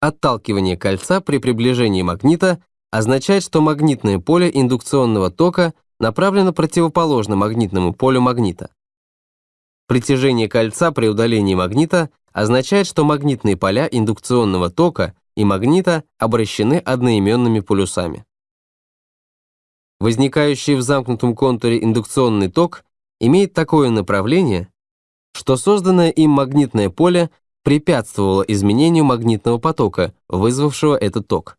Отталкивание кольца при приближении магнита означает, что магнитное поле индукционного тока направлено противоположно магнитному полю магнита. Притяжение кольца при удалении магнита означает, что магнитные поля индукционного тока и магнита обращены одноименными полюсами. Возникающий в замкнутом контуре индукционный ток имеет такое направление, что созданное им магнитное поле препятствовало изменению магнитного потока, вызвавшего этот ток.